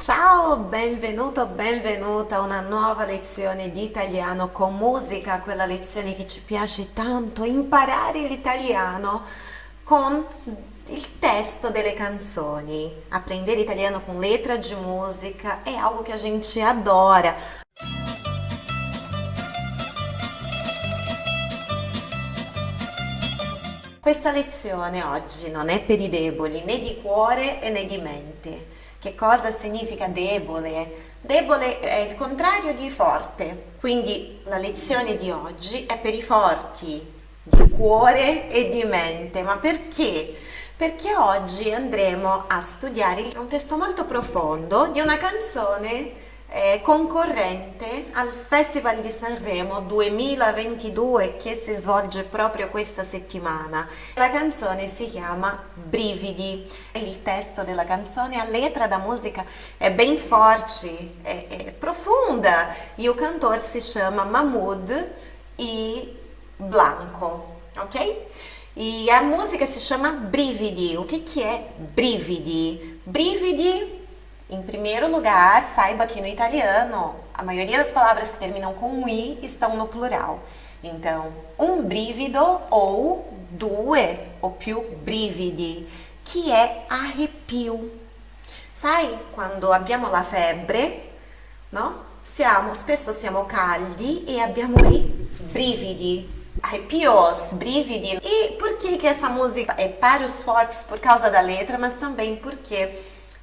Ciao, benvenuto, benvenuta a una nuova lezione di italiano con musica, quella lezione che ci piace tanto, imparare l'italiano con il testo delle canzoni. Aprender italiano com letra de música é algo que a gente adora. Questa lezione oggi non è per i deboli né di cuore né di mente. Che cosa significa debole? Debole è il contrario di forte, quindi la lezione di oggi è per i forti di cuore e di mente. Ma perché? Perché oggi andremo a studiare un testo molto profondo di una canzone eh, concorrente al Festival di Sanremo 2022 che si svolge proprio questa settimana. La canzone si chiama Brividi. Il testo della canzone, a letra da música é bem forte, é, é profunda e o cantor se chama Mahmoud e Blanco, ok? E a música se chama Brividi. O que, que é Brividi? Brividi em primeiro lugar, saiba que no italiano, a maioria das palavras que terminam com i estão no plural. Então, um brivido ou due ou più brividi, que é arrepio. Sai quando abbiamo la febbre, no? Siamo, spesso siamo caldi e abbiamo i brividi, arrepios, brividi. E por que que essa música é para os fortes por causa da letra, mas também porque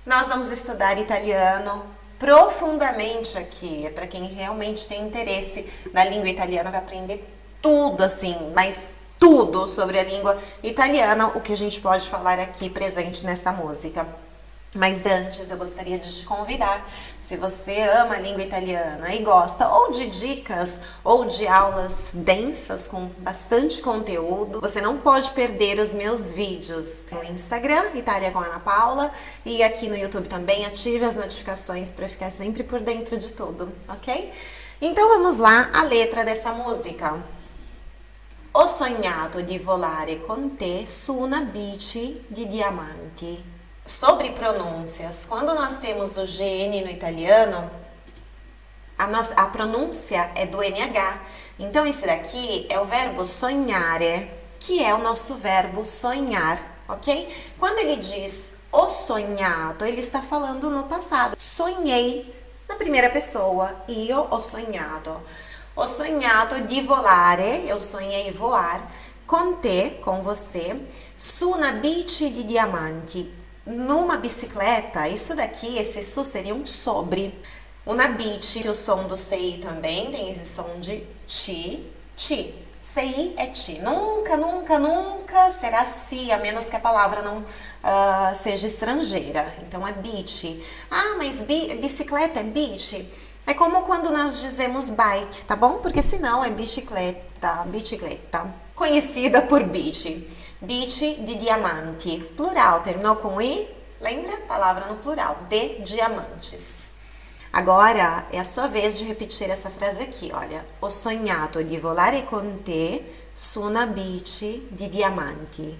nós vamos estudar italiano profundamente aqui. É para quem realmente tem interesse na língua italiana, vai aprender tudo assim, mas tudo sobre a língua italiana, o que a gente pode falar aqui presente nesta música. Mas antes eu gostaria de te convidar, se você ama a língua italiana e gosta ou de dicas ou de aulas densas com bastante conteúdo, você não pode perder os meus vídeos no Instagram, Itália com Ana Paula, e aqui no YouTube também. Ative as notificações para ficar sempre por dentro de tudo, ok? Então vamos lá, a letra dessa música. Ho sognato di volare con te su una bici di diamanti. Sobre pronúncias, quando nós temos o GN no italiano, a, nossa, a pronúncia é do NH. Então, esse daqui é o verbo sognare, que é o nosso verbo sonhar, ok? Quando ele diz o sonhado, ele está falando no passado. Sonhei na primeira pessoa, io ho sognato. Ho sognato di volare, eu sonhei voar, con te, com você, su una bici di diamanti, numa bicicleta, isso daqui, esse su seria um sobre. Una bici, que o som do CI também tem esse som de ti, ti. CI é ti. Nunca, nunca, nunca será si, a menos que a palavra não uh, seja estrangeira. Então é bici. Ah, mas bi bicicleta é bici? É como quando nós dizemos bike, tá bom? Porque senão é bicicleta, bicicleta. Conhecida por bici. Bici de diamanti. Plural, terminou com i? Lembra? Palavra no plural. De diamantes. Agora é a sua vez de repetir essa frase aqui, olha. Ho sognato di volare con te su una bici di diamanti.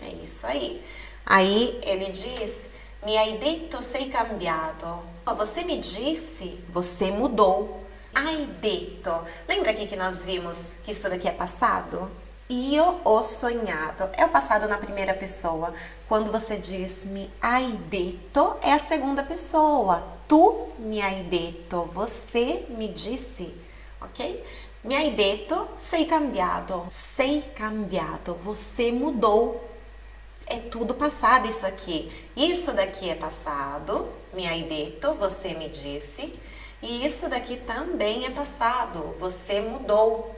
É isso aí. Aí ele diz, mi hai detto sei cambiato. Você me disse, você mudou. Hai detto. Lembra aqui que nós vimos que isso daqui é passado? Io ho sognato. É o passado na primeira pessoa. Quando você diz mi hai detto, é a segunda pessoa. Tu mi hai detto. Você me disse. Ok? Mi hai detto, sei cambiato. Sei cambiato. Você mudou. É tudo passado isso aqui. Isso daqui é passado. Mi hai detto, você me disse. E isso daqui também é passado, você mudou.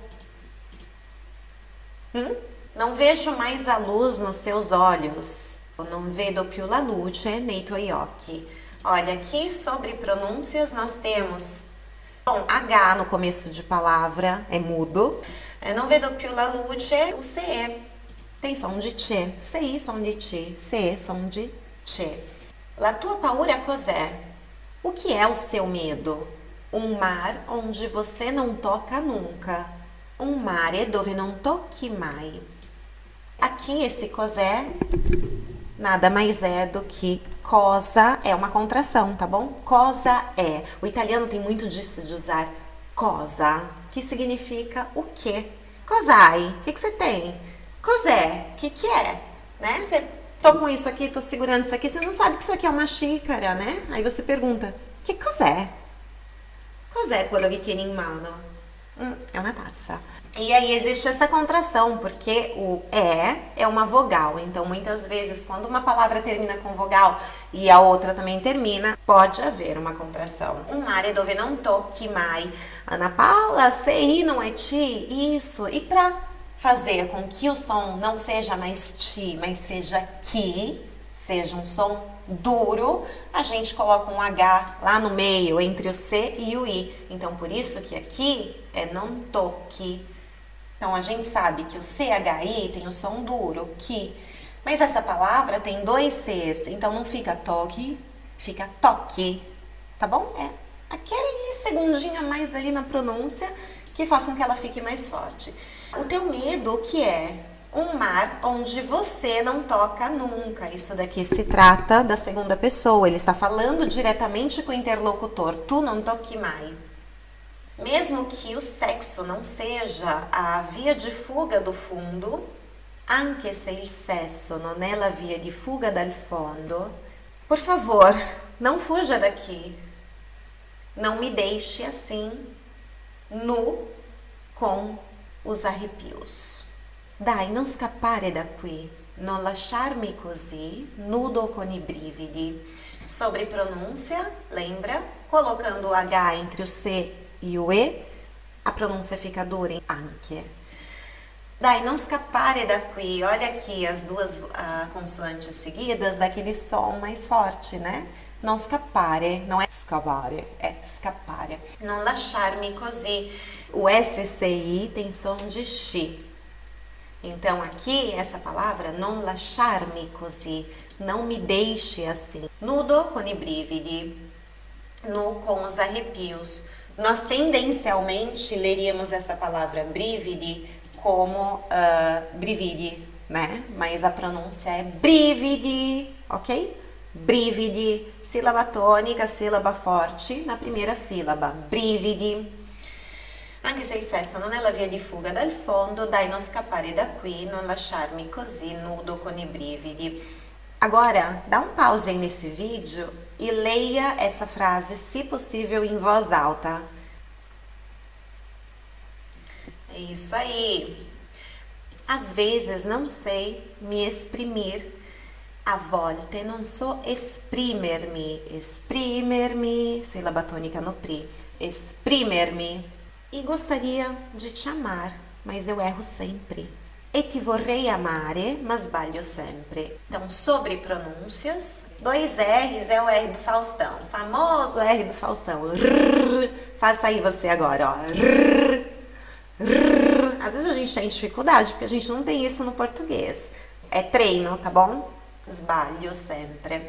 Hum? Non vejo mais a luz nos seus olhos. Non vedo più la luce nei tuoi occhi. Olha, aqui sobre pronúncias nós temos bom, H no começo de palavra, é mudo. Non vedo più la luce, o CE tem som de T. CI, som de T. CE, som de T. La tua paura cos'è? O que é o seu medo? Um mar onde você não toca nunca. Um mare dove non tocchi mai. Aqui esse cosé nada mais é do que cosa, é uma contração, tá bom? Cosa é. O italiano tem muito disso de usar cosa, que significa o quê? Cosai, o que, que você tem? Cos'è, o que, que é? Né? Você tô com isso aqui, tô segurando isso aqui, você não sabe que isso aqui é uma xícara, né? Aí você pergunta, que cos'è? Cos'è quello che tieni in mano? Hum, é uma taça. E aí existe essa contração, porque o é é uma vogal. Então, muitas vezes, quando uma palavra termina com vogal e a outra também termina, pode haver uma contração. Um mare dove non tocchi mai. Ana Paula, sei não é ti? Isso. E para fazer com que o som não seja mais ti, mas seja que, seja um som duro, a gente coloca um H lá no meio, entre o C e o I. Então, por isso que aqui é não toque. Então, a gente sabe que o CHI tem o som duro, que. Mas essa palavra tem dois Cs, então não fica toque, fica toque, tá bom? É aquele segundinho a mais ali na pronúncia que faça com que ela fique mais forte. O teu medo, o que é? um mar onde você não toca nunca. Isso daqui se trata da segunda pessoa, ele está falando diretamente com o interlocutor. Tu não toque mai. Mesmo que o sexo não seja a via de fuga do fundo, anche se il sesso non è la via di fuga dal fondo, por favor, não fuja daqui. Não me deixe assim, nu, com os arrepios. Dai, non scappare da qui, non lasciarmi così, nudo con i brividi. Sobre pronúncia, lembra? Colocando o H entre o C e o E, a pronúncia fica dura em anche. Dai, non scappare da qui. Olha aqui as duas uh, consoantes seguidas daquele som mais forte, né? Non scappare, não é scavare, é scappare. Non lasciarmi così. O SCI tem som de chi. Então aqui essa palavra non lasciarmi così, não me deixe assim. Nudo con i brividi, nu com os arrepios. Nós tendencialmente leríamos essa palavra brividi como uh, brividi, né? Mas a pronúncia é brividi, ok? Brividi, sílaba tônica, sílaba forte na primeira sílaba, brividi. Anche se il sesso non è la via di fuga dal fondo, dai non scappare da qui, non lasciarmi così nudo con i brividi. Agora, dá um pause aí nesse vídeo e leia essa frase, se possível, em voz alta. É isso aí. Às vezes não sei me exprimir. A volte non so esprimermi. Esprimermi, sílaba tônica no pri. Esprimermi e gostaria de te amar, mas eu erro sempre. E ti vorrei amare, mas sbaglio sempre. Então, sobre pronúncias, dois R's é o R do Faustão, famoso R do Faustão. Rrr, faça aí você agora, ó. Rrr, vezes a gente tem dificuldade, porque a gente não tem isso no português. É treino, tá bom? Sbaglio sempre.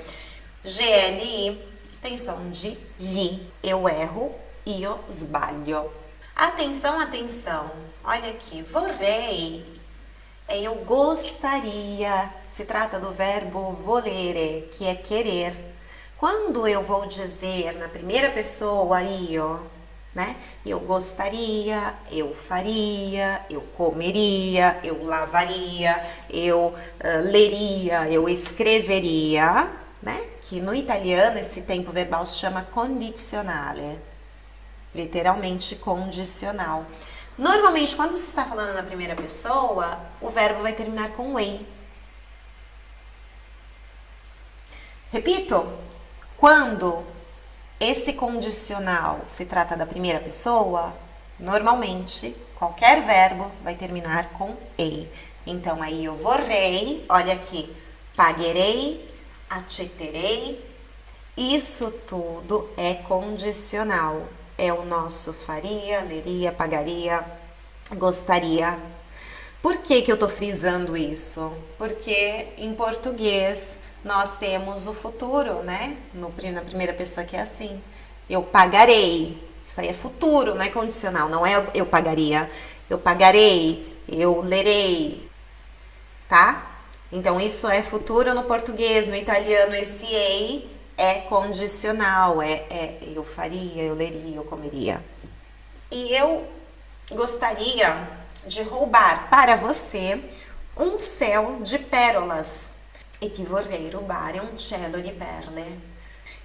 GLI tem som de li. Eu erro, io sbaglio. Atenção, atenção. Olha aqui, vorrei é eu gostaria. Se trata do verbo volere, que é querer. Quando eu vou dizer na primeira pessoa io, né? Eu gostaria, eu faria, eu comeria, eu lavaria, eu uh, leria, eu escreveria, né? Que no italiano esse tempo verbal se chama condizionale literalmente condicional. Normalmente, quando se está falando na primeira pessoa, o verbo vai terminar com ei. Repito, quando esse condicional se trata da primeira pessoa, normalmente qualquer verbo vai terminar com ei. Então aí eu vorrei, olha aqui, paguerei, accetterei, isso tudo é condicional é o nosso faria, leria, pagaria, gostaria. Por que, que eu estou frisando isso? Porque em português nós temos o futuro, né? No, na primeira pessoa que é assim. Eu pagarei. Isso aí é futuro, não é condicional, não é eu pagaria. Eu pagarei, eu lerei. tá? Então isso é futuro no português, no italiano esse ei é condicional, é, é eu faria, eu leria, eu comeria. E eu gostaria de roubar para você um céu de pérolas. E ti vorrei rubare un cielo di perle.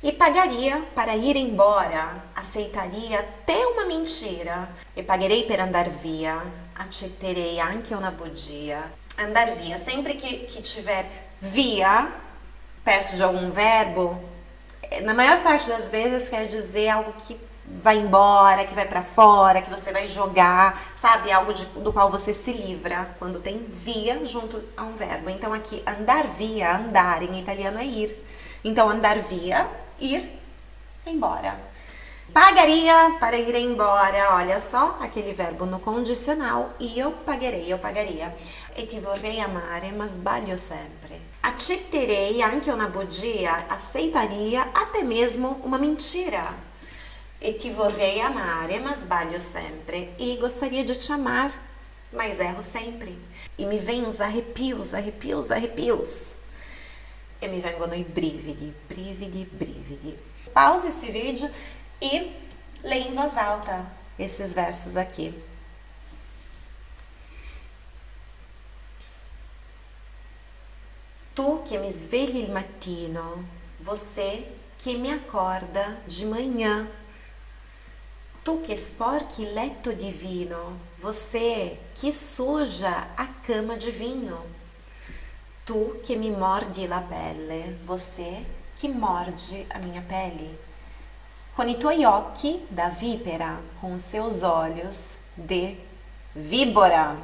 E pagaria para ir embora, aceitaria até uma mentira. E pagarei per andar via, accetterei anche una bugia. Andar via, sempre que, que tiver via perto de algum verbo, na maior parte das vezes quer dizer algo que vai embora, que vai para fora, que você vai jogar, sabe? Algo de, do qual você se livra quando tem via junto a um verbo. Então aqui, andar via, andar em italiano é ir. Então andar via, ir embora. Pagaria para ir embora, olha só, aquele verbo no condicional, eu pagarei, eu pagaria. E ti vorrei amare, ma sbaglio sempre. Accetterei anche una bugia, aceitaria até mesmo uma mentira e ti vorrei amare, ma sbaglio sempre. E gostaria de te amar, mas erro sempre. E me vem os arrepios, arrepios, arrepios. E me vengono i brividi, brividi, brividi. Pause esse vídeo e leia em voz alta esses versos aqui. Tu que me svegli il mattino, você que me acorda de manhã, Tu que sporchi il divino, você que suja a cama de vinho. Tu que me morde la pelle, você que morde a minha pele. Con i tuoi occhi da vipera, com seus olhos de víbora.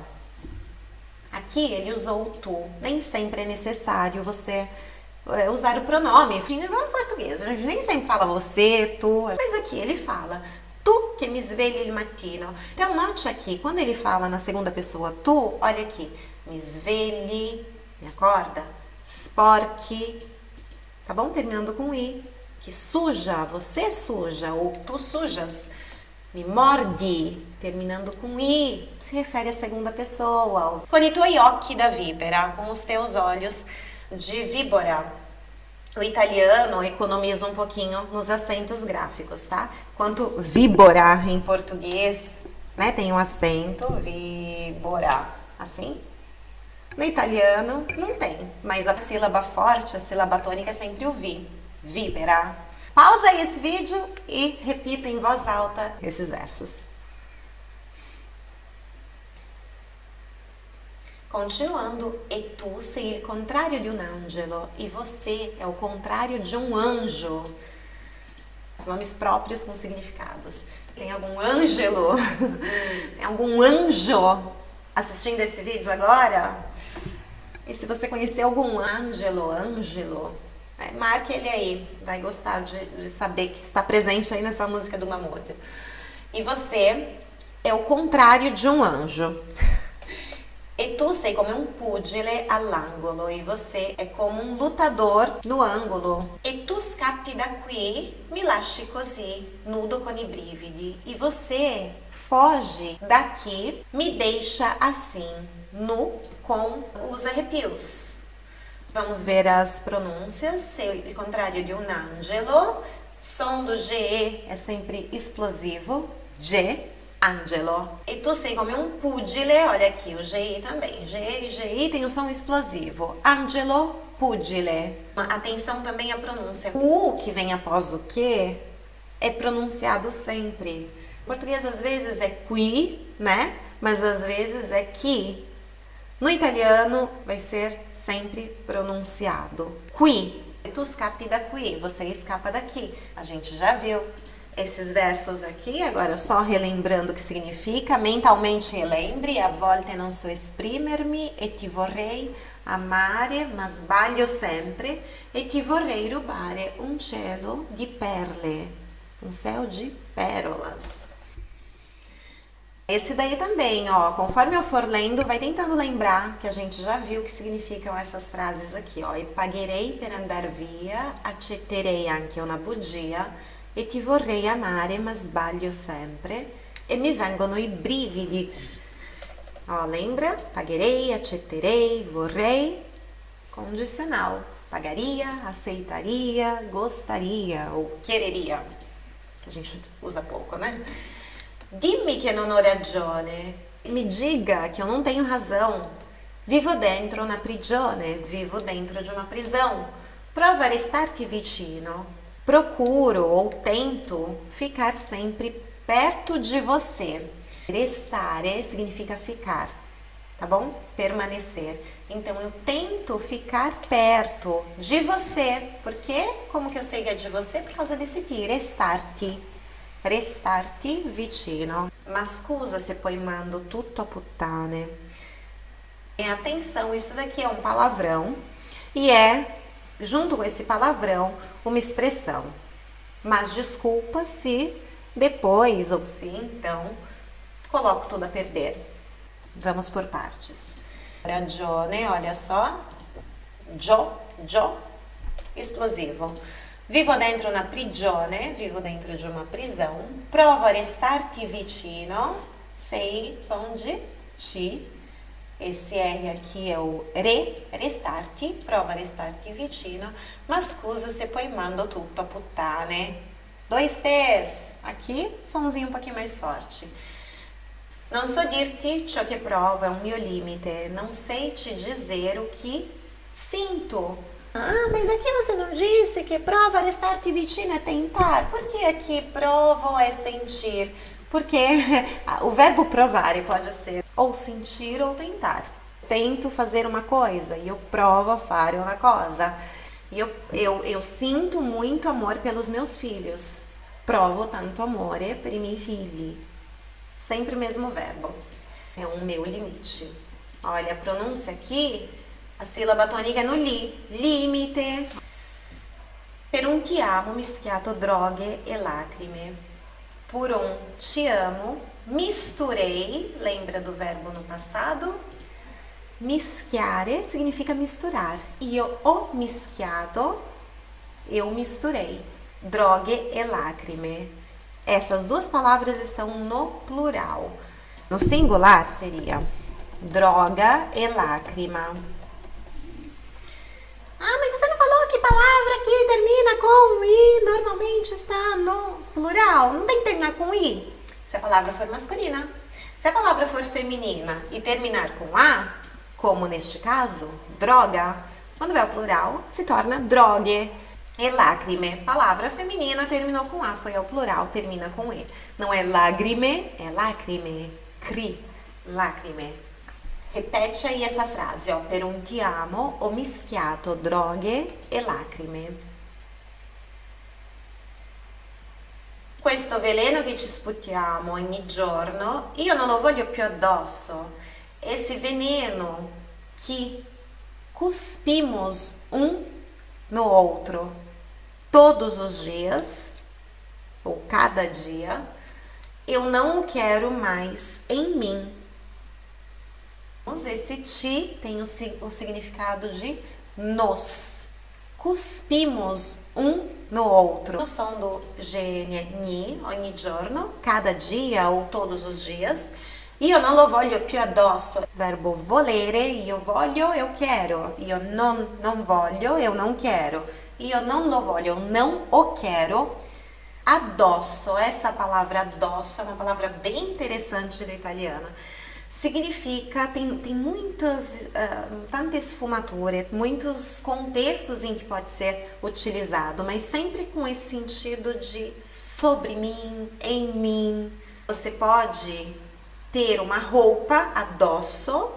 Aqui ele usou o tu. Nem sempre é necessário você é, usar o pronome. Enfim, igual no português, a gente nem sempre fala você, tu. Mas aqui ele fala tu que me svegli il mattino. Então, note aqui, quando ele fala na segunda pessoa tu, olha aqui, me svegli, me acorda, sporchi, tá bom? Terminando com i, que suja, você suja, ou tu sujas. Me morde, terminando com i, se refere à segunda pessoa. Con i tuoi occhi da vipera, com os teus olhos de víbora o italiano economiza um pouquinho nos acentos gráficos, tá? Quanto víbora em português, né, tem um acento, víbora, assim. No italiano não tem, mas a sílaba forte, a sílaba tônica é sempre o vi, víbera. Pausa aí esse vídeo e repita em voz alta esses versos. Continuando, e tu sei il contrario di un angelo, e você é o contrário de um anjo. Os nomes próprios com significados. Tem algum ângelo? Tem algum anjo assistindo esse vídeo agora? E se você conhecer algum ângelo, ângelo, é, marque ele aí. Vai gostar de, de saber que está presente aí nessa música do Mahmoud. E você é o contrário de um anjo. E tu sei come un pugile all'angolo e você é como um lutador no ângulo. E tu scappi da qui, mi lasci così, nudo con i brividi. E você foge daqui, me deixa assim, nu com os arrepios. Vamos ver as pronúncias. O contrário de um angelo. Som do GE é sempre explosivo. G Angelo. E tu sei come um pugile, olha aqui, o GI também. G e GI tem o som explosivo. Angelo, pugile. Atenção também à pronúncia. O que vem após o que é pronunciado sempre. Em português às vezes é qui, né? Mas às vezes é qui. No italiano vai ser sempre pronunciado. Qui. Tu scappi da qui, você escapa daqui. A gente já viu esses versos aqui, agora só relembrando o que significa, mentalmente relembre, a volte non so esprimermi e ti vorrei amare ma sbaglio sempre e ti vorrei rubare un cielo di perle, um céu de pérolas. Esse daí também, ó, conforme eu for lendo, vai tentando lembrar que a gente já viu o que significam essas frases aqui, ó. E pagherei per andar via, accetterei anche una bugia, e ti vorrei amare ma sbaglio sempre e mi vengono i brividi. Ó, lembra? Pagarei, accetterei, vorrei. Condicional. Pagaria, aceitaria, gostaria ou quereria. Que a gente usa pouco, né? Dimmi che non ho ragione. Me diga que eu não tenho razão. Vivo dentro una prigione, vivo dentro de uma prisão. Prova a restar-te vicino. Procuro ou tento ficar sempre perto de você. Restare significa ficar, tá bom? Permanecer. Então eu tento ficar perto de você. Por quê? Como que eu sei que é de você? Por causa desse ti, restar-te. Restar-te vicino. Ma scusa se poi mando tutto a puttane. Atenção, isso daqui é um palavrão e é, junto com esse palavrão, uma expressão. Mas desculpa se depois ou se então coloco tudo a perder. Vamos por partes. Ragione, olha só. Gio, gio, explosivo. Vivo dentro una prigione, vivo dentro de uma prisão. Provo a restar-te vicino. Sei som de ti. Esse R aqui é o re, restar-te, prova restar-te vicino. Ma scusa se poi mando tutto a puttane. Dois T's. Aqui, somzinho um pouquinho mais forte. Non so dirti ciò che provo, é um mio limite. Não sei te dizer o que sinto. Ah, mas aqui você não disse que prova restar-te vicino é tentar. Por que aqui provo é sentir? Porque o verbo provare pode ser ou sentir ou tentar. Tento fazer uma coisa e eu provo a fare uma coisa. E eu, eu, eu sinto muito amor pelos meus filhos. Provo tanto amore per i miei figli. Sempre o mesmo verbo. É o meu limite. Olha, a pronúncia aqui, a sílaba tônica é no li. Limite. Per un ti amo mischiato droghe e lacrime. Por um te amo, misturei, lembra do verbo no passado? Mischiare significa misturar. Io ho mischiato, eu misturei. Droghe e lacrime. Essas duas palavras estão no plural. No singular seria droga e lágrima. Ah, mas você não falou que palavra que termina com i normalmente está no plural? Não tem que terminar com i se a palavra for masculina. Se a palavra for feminina e terminar com a, como neste caso, droga, quando é o plural, se torna drogue. E lágrime, palavra feminina, terminou com A, foi ao plural, termina com E. Não é lágrime, é lacrime, cri, lacrime. Repete aí essa frase, ó, per un ti amo ho mischiato droghe e lacrime. Questo veleno che ci sputiamo ogni giorno, io non lo voglio più addosso. Esse veneno que cuspimos um no outro todos os dias, ou cada dia, eu não o quero mais em mim. Esse ti tem o, o significado de nos. Cuspimos um no outro. O som do gene ogni giorno, cada dia ou todos os dias. Io non lo voglio più addosso. Verbo volere, io voglio, eu quero. Io non, non voglio, eu não quero. Io non lo voglio, eu não o quero. Addosso, essa palavra addosso é uma palavra bem interessante do italiano. Significa, tem, tem muitas, uh, tantas sfumature, muitos contextos em que pode ser utilizado, mas sempre com esse sentido de sobre mim, em mim. Você pode ter uma roupa adosso,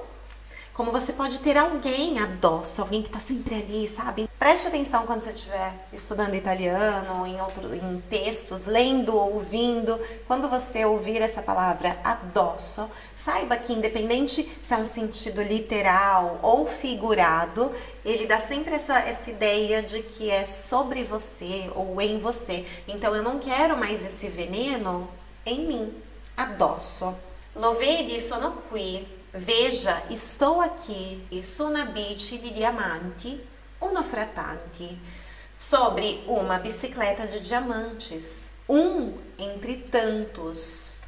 como você pode ter alguém adosso, alguém que está sempre ali, sabe? Preste atenção quando você estiver estudando italiano, em, outro, em textos, lendo, ouvindo. Quando você ouvir essa palavra adosso, saiba que independente se é um sentido literal ou figurado, ele dá sempre essa, essa ideia de que é sobre você ou em você. Então eu não quero mais esse veneno em mim. Adosso. Lo vedi, sono qui. Veja, estou aqui. Su una bici di diamanti, uno fra tanti. Sobre uma bicicleta de diamantes. Um entre tantos.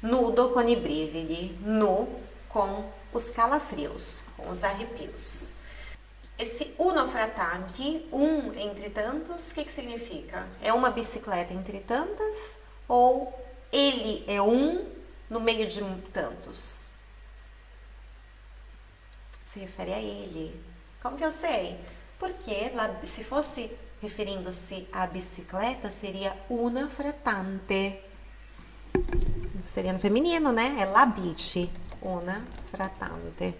Nudo con i brividi. Nu com os calafrios, com os arrepios. Esse uno fra tanti, um entre tantos, o que, que significa? É uma bicicleta entre tantas ou ele é um no meio de tantos? Se refere a ele. Como que eu sei? Porque se fosse referindo-se à bicicleta, seria una fra tante. Seria no feminino, né? É la bici, una fra tante.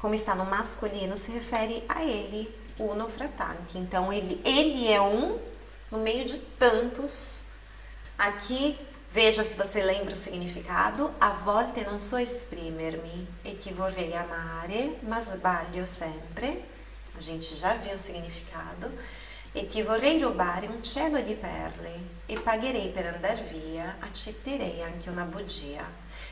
Como está no masculino, se refere a ele, uno fra tanti. Então, ele, ele é um no meio de tantos. Aqui, veja se você lembra o significado. A volte non so esprimermi e ti vorrei amare, ma sbaglio sempre. A gente já viu o significado. E ti vorrei rubare un cielo di perle e pagherei per andar via, accetterei anche una bugia.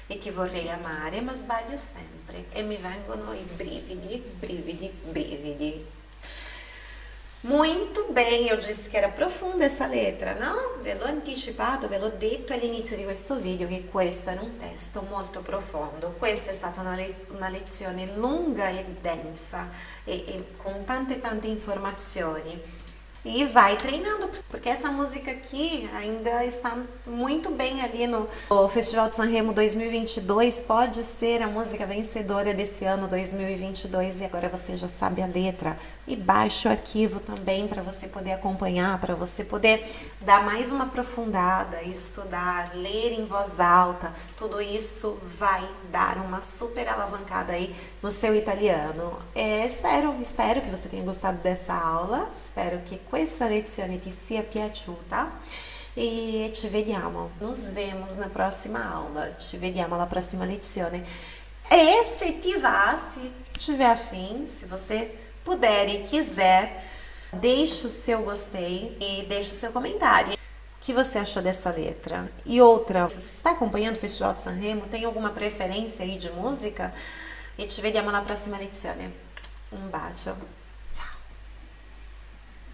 E ti vorrei amare, ma sbaglio sempre e mi vengono i brividi, brividi, brividi. Muito bem, eu disse que era profunda essa letra, no? Ve l'ho anticipato, ve l'ho detto all'inizio di questo video che questo era un testo molto profondo. Questa è stata una, le una lezione lunga e densa e, e con tante tante informazioni e vai treinando, porque essa música aqui ainda está muito bem ali no Festival de Sanremo 2022, pode ser a música vencedora desse ano 2022 e agora você já sabe a letra. E baixe o arquivo também para você poder acompanhar, para você poder dar mais uma aprofundada, estudar, ler em voz alta, tudo isso vai dar uma super alavancada aí no seu italiano. É, espero, espero que você tenha gostado dessa aula, espero que questa lezione ti sia piaciuta e ci vediamo, nos vemos na próxima aula, ci vediamo alla prossima lezione. E se ti va, se tiver afim, se você puder e quiser, deixe o seu gostei e deixe o seu comentário. Que você achou dessa letra? E outra, se você está acompanhando o Festival de Sanremo, tem alguma preferência aí de música? E ci vediamo alla prossima lezione. Un bacio.